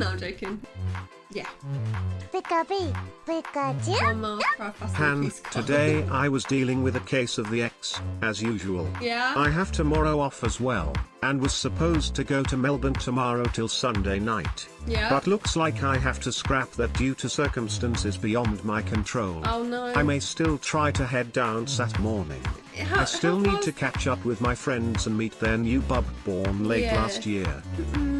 No, I'm joking. Yeah. Pikachu, Pikachu. One mile per hour faster Han, today I was dealing with a case of the X, as usual. Yeah? I have tomorrow off as well, and was supposed to go to Melbourne tomorrow till Sunday night. Yeah. But looks like I have to scrap that due to circumstances beyond my control. Oh no. I may still try to head down Sat morning. How- I still need to catch up with my friends and meet their new bub born late Yeah. last year. Mm, so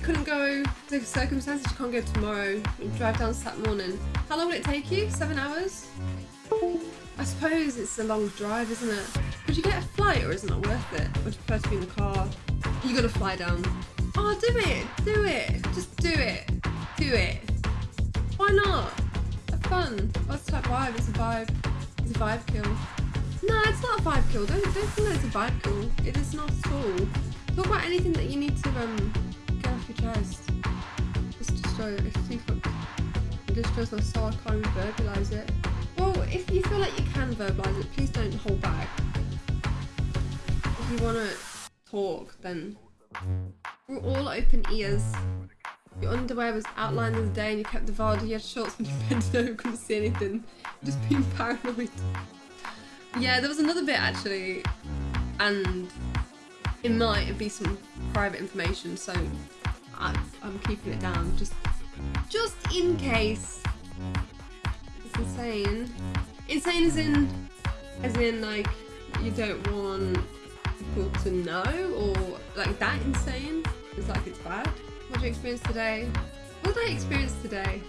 you couldn't go, the circumstances, you can't go tomorrow. You drive down Saturday morning. How long will it take you? Seven hours? I suppose it's a long drive, isn't it? Could you get a flight or isn't it worth it? Would you prefer to be in the car? You gotta fly down. Oh, do it! Do it! Just do it! Do it! Why not? Have fun. What's that vibe? It's a vibe. It's a vibe kill. No, it's not a vibe kill. Don't don't think that it's a vibe kill. It is not at all. Talk about anything that you need to um Destroy it. If destroys my I can't even verbalise it. Well, if you feel like you can verbalise it, please don't hold back. If you wanna talk, then we're all open ears. Your underwear was outlined as day and you kept the VOD, you had shorts when you bent over, couldn't see anything. Just being paranoid. Yeah, there was another bit actually, and it might be some private information, so I, I'm keeping it down just, just in case. It's insane. Insane as in, as in like you don't want people to know, or like that insane. It's like it's bad. What did you experience today? What did I experience today?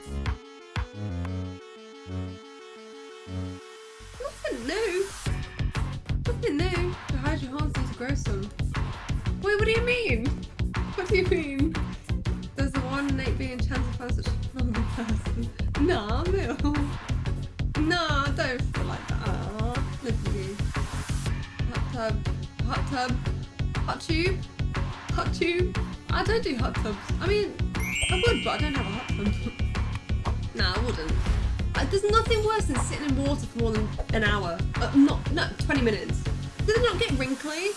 Nothing new. Nothing new. To hide your to grow some. Wait, what do you mean? No, no. No, don't feel like that. Hot tub. Hot tub. Hot tube. Hot tube. I don't do hot tubs. I mean, I would, but I don't have a hot tub. no, I wouldn't. Uh, there's nothing worse than sitting in water for more than an hour. Uh, not, no, 20 minutes. Does it not get wrinkly?